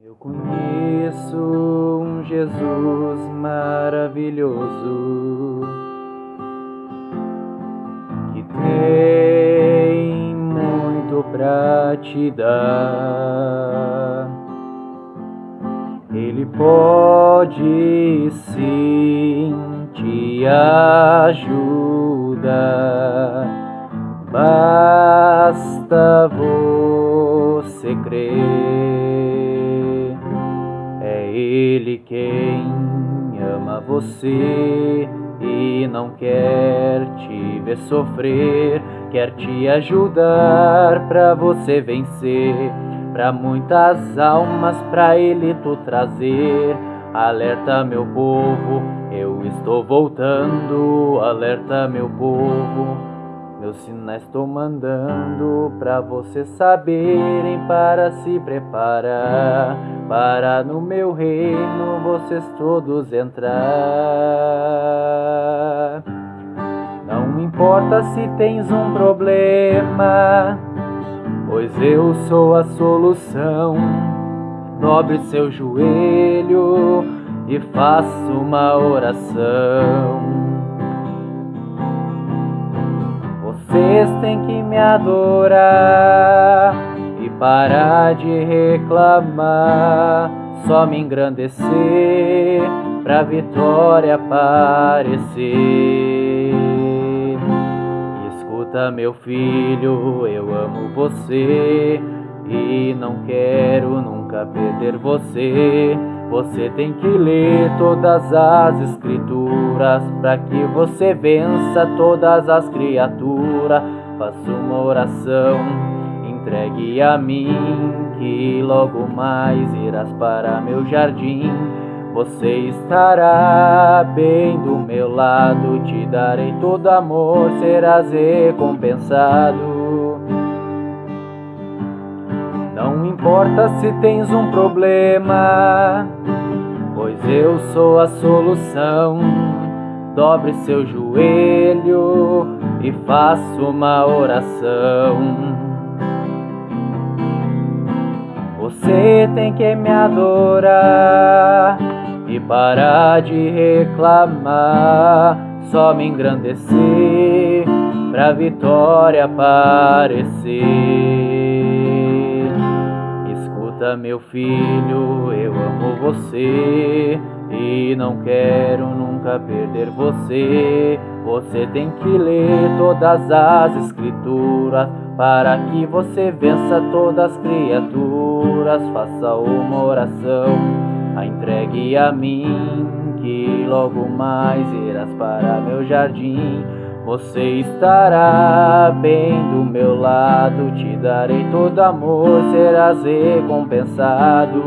Eu conheço um Jesus maravilhoso que tem muito pra te dar. Ele pode sim te ajudar, basta você crer. Ele quem ama você e não quer te ver sofrer, quer te ajudar para você vencer, para muitas almas para ele tu trazer. Alerta meu povo, eu estou voltando, alerta meu povo. Meus sinais estou mandando para vocês saberem para se preparar para no meu reino vocês todos entrar. Não importa se tens um problema, pois eu sou a solução. Dobre seu joelho e faça uma oração. Vocês têm que me adorar e parar de reclamar, só me engrandecer pra vitória aparecer. Escuta, meu filho, eu amo você e não quero nunca perder você. Você tem que ler todas as escrituras para que você vença todas as criaturas. Faça uma oração, entregue a mim, que logo mais irás para meu jardim. Você estará bem do meu lado, te darei todo amor, serás recompensado. Não importa se tens um problema, pois eu sou a solução. Dobre seu joelho e faça uma oração. Você tem que me adorar e parar de reclamar, só me engrandecer pra vitória aparecer. Escuta, meu filho, eu amo você e não quero nunca perder você. Você tem que ler todas as escrituras para que você vença todas as criaturas. Faça uma oração, a entregue a mim, que logo mais irás para meu jardim. Você estará bem do meu lado, te darei todo amor, serás recompensado.